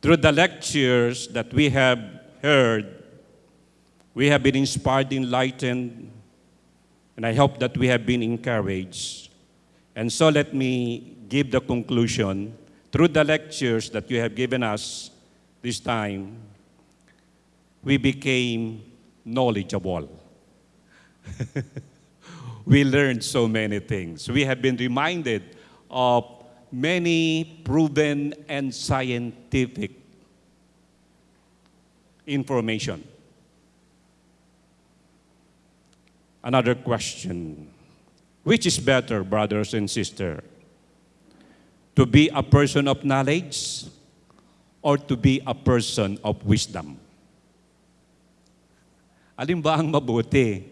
Through the lectures that we have heard, we have been inspired, enlightened, and I hope that we have been encouraged. And so let me give the conclusion through the lectures that you have given us this time, we became knowledgeable. we learned so many things. We have been reminded of many proven and scientific information. Another question. Which is better, brothers and sisters? To be a person of knowledge or to be a person of wisdom? Alin ba ang mabuti?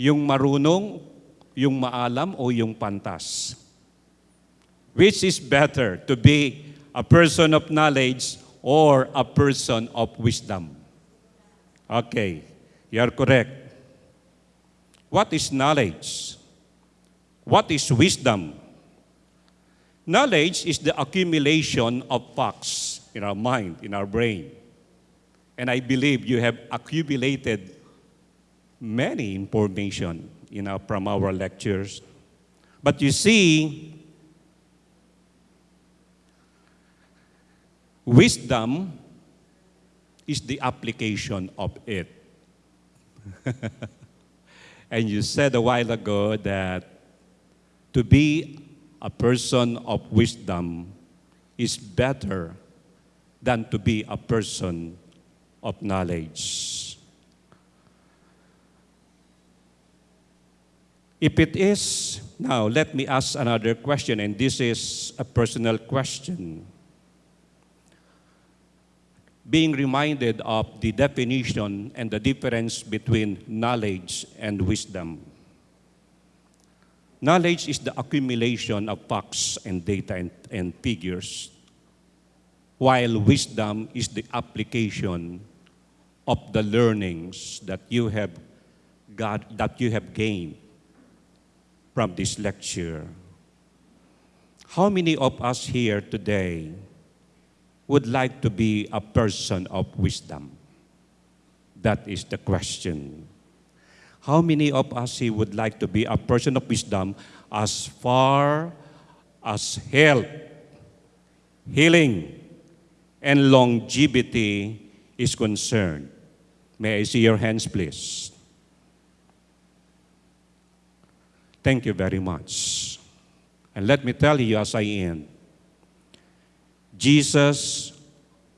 Yung marunong, yung maalam, o yung pantas? Which is better, to be a person of knowledge or a person of wisdom? Okay, you are correct. What is knowledge? What is wisdom? Knowledge is the accumulation of facts in our mind, in our brain. And I believe you have accumulated many information you know, from our lectures. But you see, wisdom is the application of it. and you said a while ago that to be a person of wisdom is better than to be a person of knowledge. If it is, now let me ask another question, and this is a personal question. Being reminded of the definition and the difference between knowledge and wisdom. Knowledge is the accumulation of facts and data and, and figures, while wisdom is the application of the learnings that you have got, that you have gained from this lecture. How many of us here today would like to be a person of wisdom? That is the question. How many of us here would like to be a person of wisdom as far as health, healing, and longevity is concerned? May I see your hands, please? Thank you very much. And let me tell you as I end, Jesus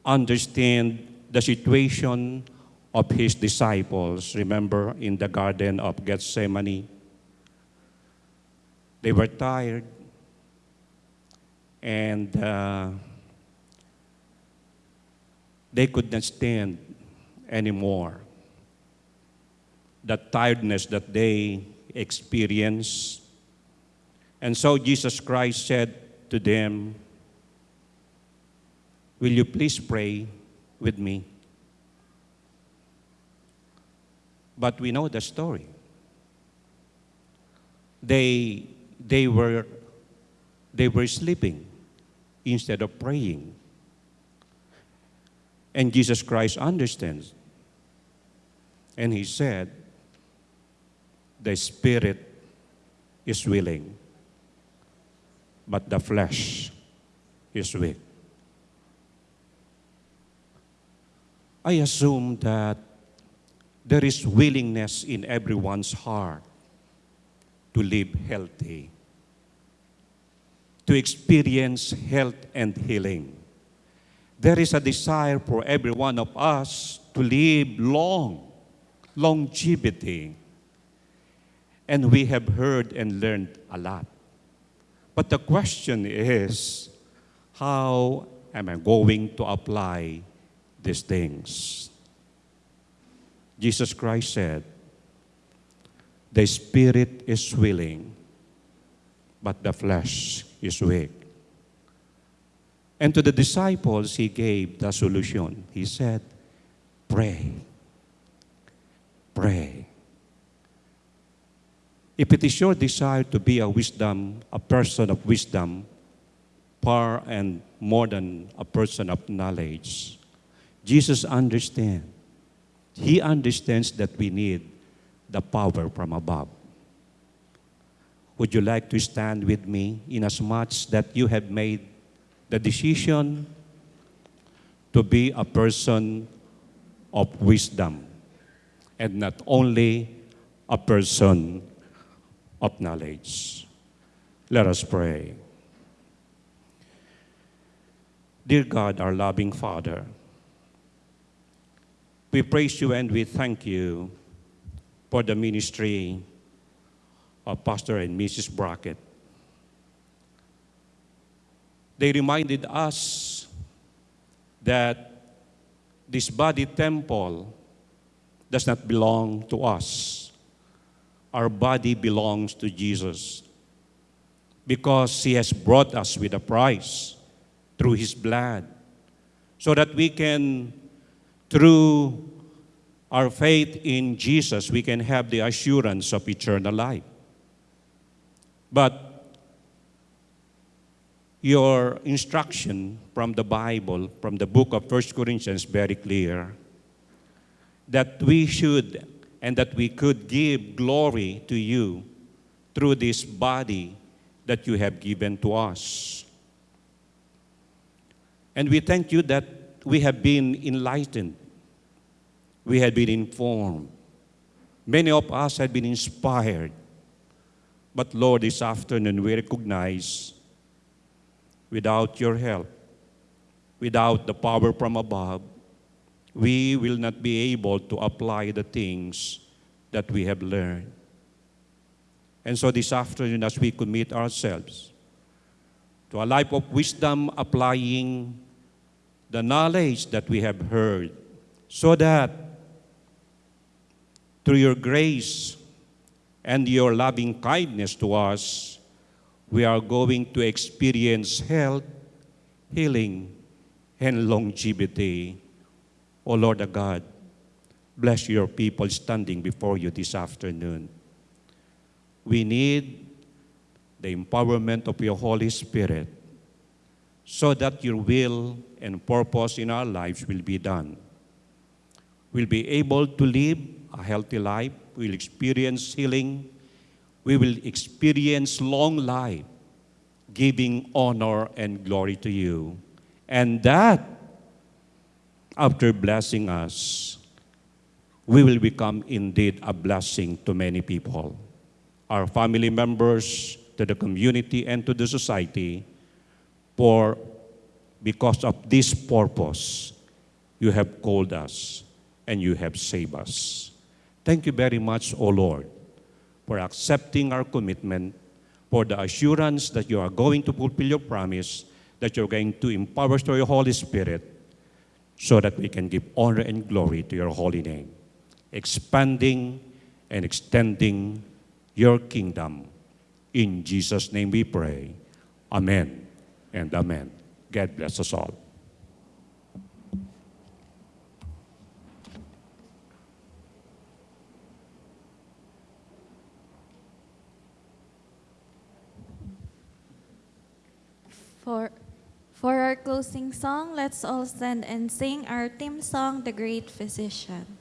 understand the situation of his disciples. Remember in the Garden of Gethsemane? They were tired and uh, they could not stand anymore. The tiredness that they experienced. And so Jesus Christ said to them, Will you please pray with me? But we know the story. They, they, were, they were sleeping instead of praying. And Jesus Christ understands. And he said, The spirit is willing, but the flesh is weak. I assume that there is willingness in everyone's heart to live healthy, to experience health and healing. There is a desire for every one of us to live long, longevity. And we have heard and learned a lot. But the question is, how am I going to apply these things? Jesus Christ said, The spirit is willing, but the flesh is weak. And to the disciples, he gave the solution. He said, Pray. Pray. If it is your desire to be a wisdom, a person of wisdom, far and more than a person of knowledge. Jesus understands. He understands that we need the power from above. Would you like to stand with me in as much that you have made the decision to be a person of wisdom and not only a person of knowledge? Let us pray. Dear God, our loving Father, we praise you and we thank you for the ministry of Pastor and Mrs. Brackett. They reminded us that this body temple does not belong to us. Our body belongs to Jesus because he has brought us with a price through his blood so that we can through our faith in Jesus we can have the assurance of eternal life but your instruction from the Bible, from the book of 1 Corinthians, very clear that we should and that we could give glory to you through this body that you have given to us. And we thank you that we have been enlightened. We had been informed. Many of us had been inspired. But Lord, this afternoon we recognize without your help, without the power from above, we will not be able to apply the things that we have learned. And so this afternoon, as we commit ourselves to a life of wisdom, applying the knowledge that we have heard, so that through your grace and your loving kindness to us, we are going to experience health, healing, and longevity. O Lord our God, bless your people standing before you this afternoon. We need the empowerment of your Holy Spirit so that your will and purpose in our lives will be done. We'll be able to live a healthy life, we'll experience healing, we will experience long life, giving honor and glory to you. And that, after blessing us, we will become indeed a blessing to many people, our family members, to the community, and to the society. For because of this purpose, you have called us and you have saved us. Thank you very much, O Lord, for accepting our commitment, for the assurance that you are going to fulfill your promise, that you're going to empower us through your Holy Spirit, so that we can give honor and glory to your holy name, expanding and extending your kingdom. In Jesus' name we pray. Amen and amen. God bless us all. Song, let's all stand and sing our theme song, The Great Physician.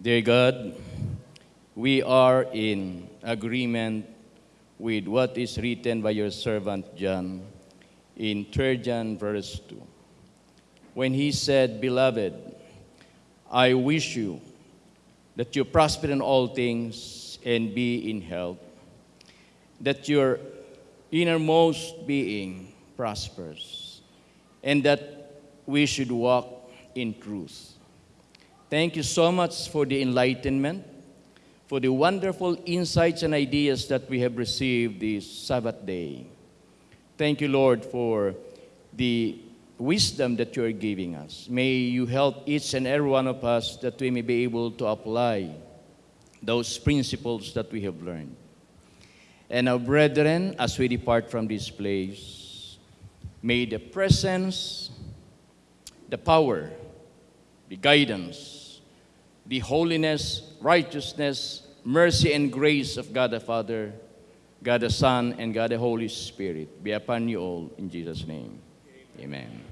Dear God, we are in agreement with what is written by your servant John in 3 John verse 2. When he said, Beloved, I wish you that you prosper in all things and be in health, that your innermost being prospers, and that we should walk in truth. Thank you so much for the enlightenment, for the wonderful insights and ideas that we have received this Sabbath day. Thank you, Lord, for the wisdom that you are giving us. May you help each and every one of us that we may be able to apply those principles that we have learned. And our brethren, as we depart from this place, may the presence, the power, the guidance, the holiness, righteousness, mercy, and grace of God the Father, God the Son, and God the Holy Spirit be upon you all in Jesus' name. Amen.